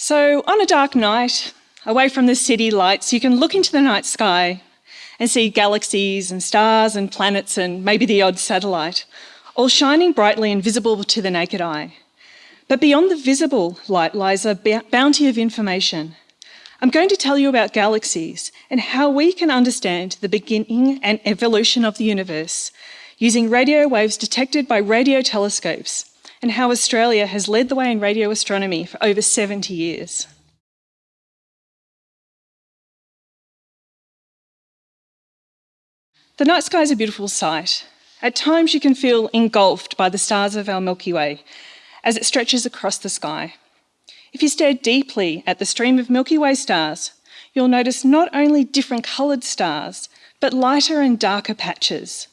So on a dark night, away from the city lights, you can look into the night sky and see galaxies and stars and planets and maybe the odd satellite, all shining brightly and visible to the naked eye. But beyond the visible light lies a bounty of information. I'm going to tell you about galaxies and how we can understand the beginning and evolution of the universe using radio waves detected by radio telescopes and how Australia has led the way in radio astronomy for over 70 years. The night sky is a beautiful sight. At times you can feel engulfed by the stars of our Milky Way as it stretches across the sky. If you stare deeply at the stream of Milky Way stars, you'll notice not only different coloured stars, but lighter and darker patches.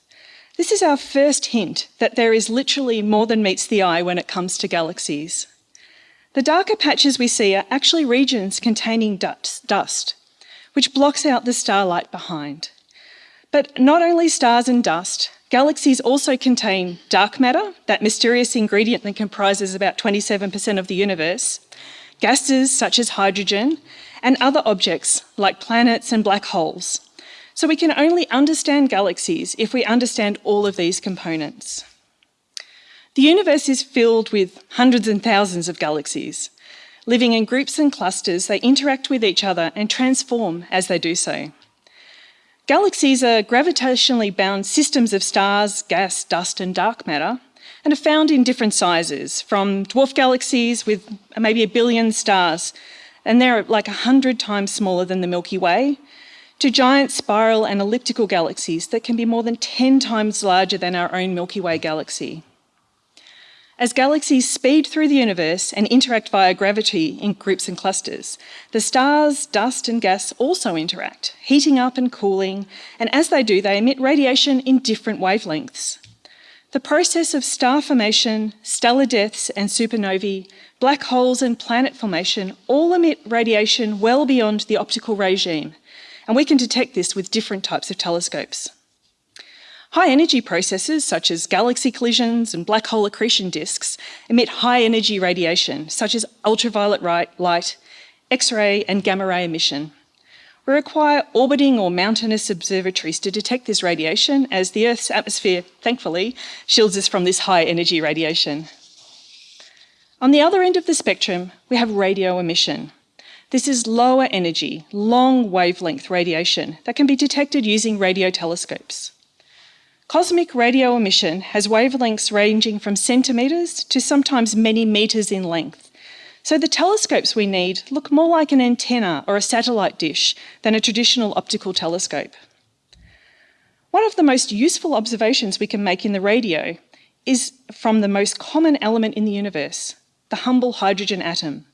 This is our first hint that there is literally more than meets the eye when it comes to galaxies. The darker patches we see are actually regions containing dust, which blocks out the starlight behind. But not only stars and dust, galaxies also contain dark matter, that mysterious ingredient that comprises about 27% of the universe, gases such as hydrogen, and other objects like planets and black holes. So we can only understand galaxies if we understand all of these components. The universe is filled with hundreds and thousands of galaxies. Living in groups and clusters, they interact with each other and transform as they do so. Galaxies are gravitationally bound systems of stars, gas, dust and dark matter, and are found in different sizes, from dwarf galaxies with maybe a billion stars, and they're like 100 times smaller than the Milky Way, to giant spiral and elliptical galaxies that can be more than 10 times larger than our own Milky Way galaxy. As galaxies speed through the universe and interact via gravity in groups and clusters, the stars, dust and gas also interact, heating up and cooling, and as they do, they emit radiation in different wavelengths. The process of star formation, stellar deaths and supernovae, black holes and planet formation all emit radiation well beyond the optical regime, and we can detect this with different types of telescopes. High energy processes such as galaxy collisions and black hole accretion disks emit high energy radiation such as ultraviolet light, X-ray and gamma ray emission. We require orbiting or mountainous observatories to detect this radiation as the Earth's atmosphere, thankfully, shields us from this high energy radiation. On the other end of the spectrum, we have radio emission. This is lower energy, long wavelength radiation that can be detected using radio telescopes. Cosmic radio emission has wavelengths ranging from centimetres to sometimes many metres in length. So the telescopes we need look more like an antenna or a satellite dish than a traditional optical telescope. One of the most useful observations we can make in the radio is from the most common element in the universe, the humble hydrogen atom.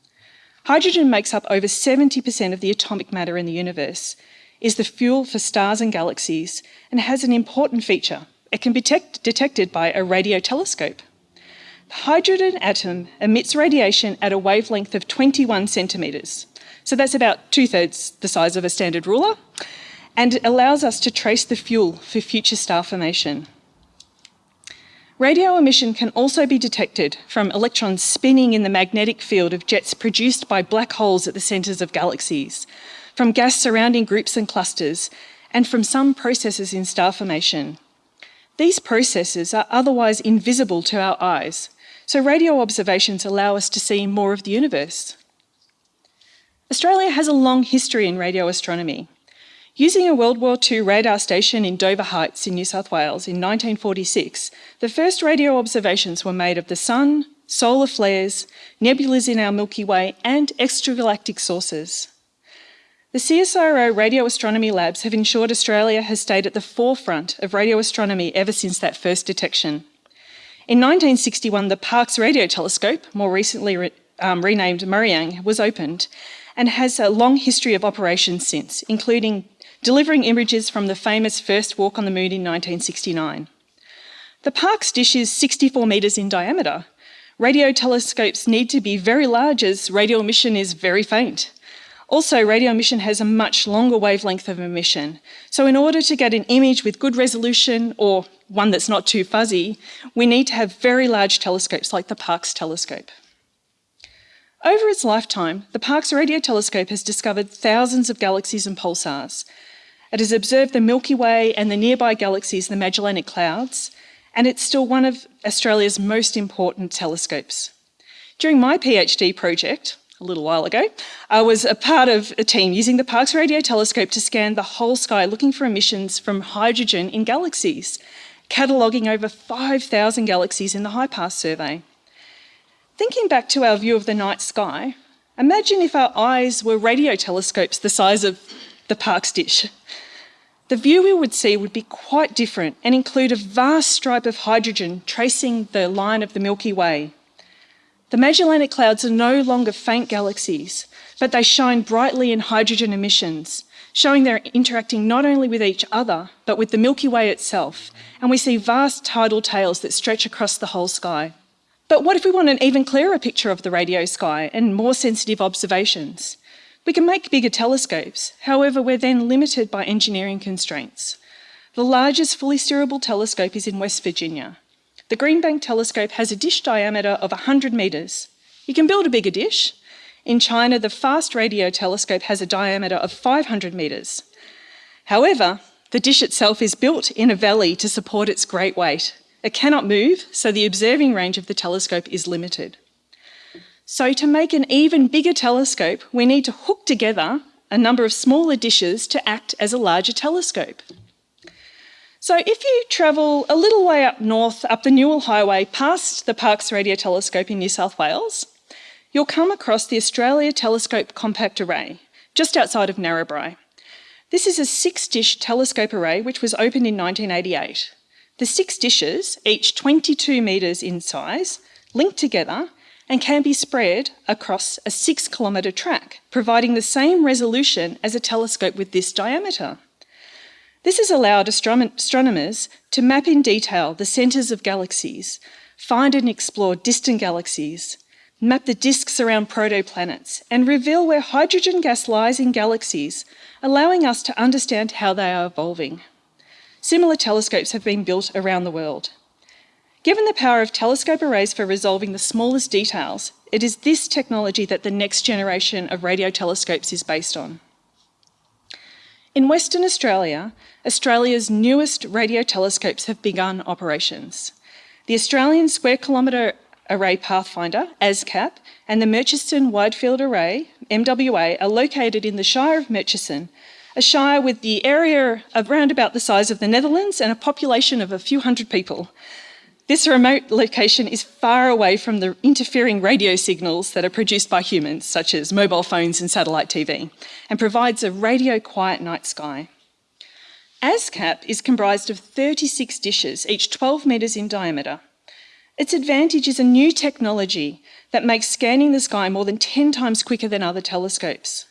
Hydrogen makes up over 70% of the atomic matter in the universe, is the fuel for stars and galaxies, and has an important feature. It can be detected by a radio telescope. The hydrogen atom emits radiation at a wavelength of 21 centimetres. So that's about two-thirds the size of a standard ruler, and allows us to trace the fuel for future star formation. Radio emission can also be detected from electrons spinning in the magnetic field of jets produced by black holes at the centres of galaxies, from gas surrounding groups and clusters, and from some processes in star formation. These processes are otherwise invisible to our eyes, so radio observations allow us to see more of the universe. Australia has a long history in radio astronomy. Using a World War II radar station in Dover Heights in New South Wales in 1946, the first radio observations were made of the Sun, solar flares, nebulas in our Milky Way and extragalactic sources. The CSIRO radio astronomy labs have ensured Australia has stayed at the forefront of radio astronomy ever since that first detection. In 1961, the Parkes Radio Telescope, more recently re um, renamed Murriyang, was opened and has a long history of operations since, including delivering images from the famous first walk on the moon in 1969. The Parkes dish is 64 metres in diameter. Radio telescopes need to be very large as radio emission is very faint. Also, radio emission has a much longer wavelength of emission. So in order to get an image with good resolution or one that's not too fuzzy, we need to have very large telescopes like the Parkes telescope. Over its lifetime, the Parkes Radio Telescope has discovered thousands of galaxies and pulsars. It has observed the Milky Way and the nearby galaxies the Magellanic Clouds, and it's still one of Australia's most important telescopes. During my PhD project, a little while ago, I was a part of a team using the Parkes Radio Telescope to scan the whole sky looking for emissions from hydrogen in galaxies, cataloguing over 5,000 galaxies in the HIPASS survey. Thinking back to our view of the night sky, imagine if our eyes were radio telescopes the size of the Parkes dish. The view we would see would be quite different and include a vast stripe of hydrogen tracing the line of the Milky Way. The Magellanic Clouds are no longer faint galaxies, but they shine brightly in hydrogen emissions, showing they're interacting not only with each other, but with the Milky Way itself, and we see vast tidal tails that stretch across the whole sky. But what if we want an even clearer picture of the radio sky and more sensitive observations? We can make bigger telescopes, however, we're then limited by engineering constraints. The largest fully steerable telescope is in West Virginia, the Green Bank telescope has a dish diameter of 100 metres. You can build a bigger dish. In China, the Fast Radio telescope has a diameter of 500 metres. However, the dish itself is built in a valley to support its great weight. It cannot move, so the observing range of the telescope is limited. So to make an even bigger telescope, we need to hook together a number of smaller dishes to act as a larger telescope. So if you travel a little way up north, up the Newell Highway, past the Parkes Radio Telescope in New South Wales, you'll come across the Australia Telescope Compact Array, just outside of Narrabri. This is a six-dish telescope array which was opened in 1988. The six dishes, each 22 metres in size, linked together and can be spread across a six kilometre track, providing the same resolution as a telescope with this diameter. This has allowed astronomers to map in detail the centres of galaxies, find and explore distant galaxies, map the disks around protoplanets, and reveal where hydrogen gas lies in galaxies, allowing us to understand how they are evolving. Similar telescopes have been built around the world. Given the power of telescope arrays for resolving the smallest details, it is this technology that the next generation of radio telescopes is based on. In Western Australia, Australia's newest radio telescopes have begun operations. The Australian Square Kilometre Array Pathfinder, ASKAP, and the Murchison Widefield Array, MWA, are located in the Shire of Murchison, a shire with the area around about the size of the Netherlands and a population of a few hundred people. This remote location is far away from the interfering radio signals that are produced by humans, such as mobile phones and satellite TV, and provides a radio quiet night sky. ASKAP is comprised of 36 dishes, each 12 metres in diameter. Its advantage is a new technology that makes scanning the sky more than 10 times quicker than other telescopes.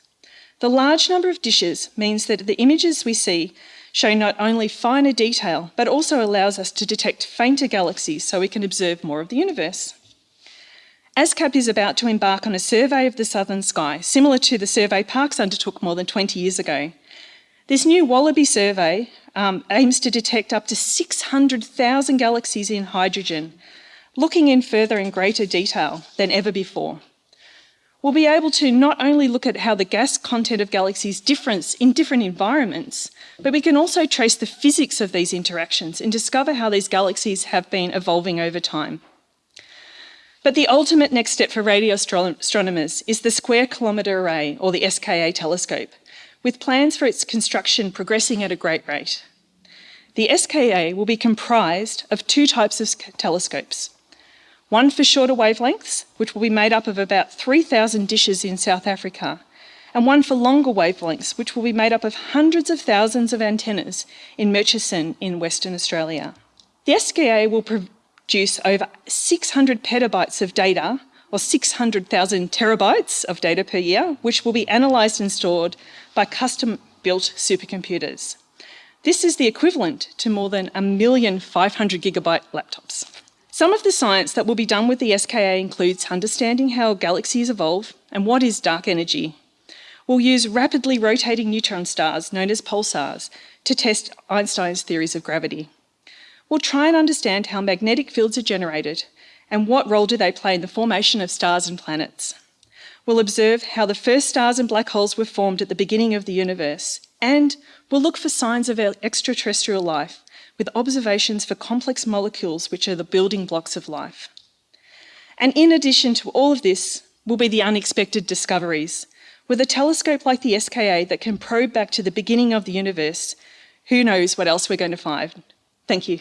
The large number of dishes means that the images we see show not only finer detail, but also allows us to detect fainter galaxies so we can observe more of the universe. ASKAP is about to embark on a survey of the southern sky, similar to the survey Parkes undertook more than 20 years ago. This new Wallaby survey um, aims to detect up to 600,000 galaxies in hydrogen, looking in further in greater detail than ever before we'll be able to not only look at how the gas content of galaxies differs in different environments, but we can also trace the physics of these interactions and discover how these galaxies have been evolving over time. But the ultimate next step for radio astronomers is the Square Kilometre Array, or the SKA telescope, with plans for its construction progressing at a great rate. The SKA will be comprised of two types of telescopes one for shorter wavelengths, which will be made up of about 3,000 dishes in South Africa, and one for longer wavelengths, which will be made up of hundreds of thousands of antennas in Murchison in Western Australia. The SKA will produce over 600 petabytes of data, or 600,000 terabytes of data per year, which will be analysed and stored by custom-built supercomputers. This is the equivalent to more than a million 500 gigabyte laptops. Some of the science that will be done with the SKA includes understanding how galaxies evolve and what is dark energy. We'll use rapidly rotating neutron stars, known as pulsars, to test Einstein's theories of gravity. We'll try and understand how magnetic fields are generated and what role do they play in the formation of stars and planets. We'll observe how the first stars and black holes were formed at the beginning of the universe, and we'll look for signs of extraterrestrial life with observations for complex molecules which are the building blocks of life. And in addition to all of this will be the unexpected discoveries. With a telescope like the SKA that can probe back to the beginning of the universe, who knows what else we're going to find. Thank you.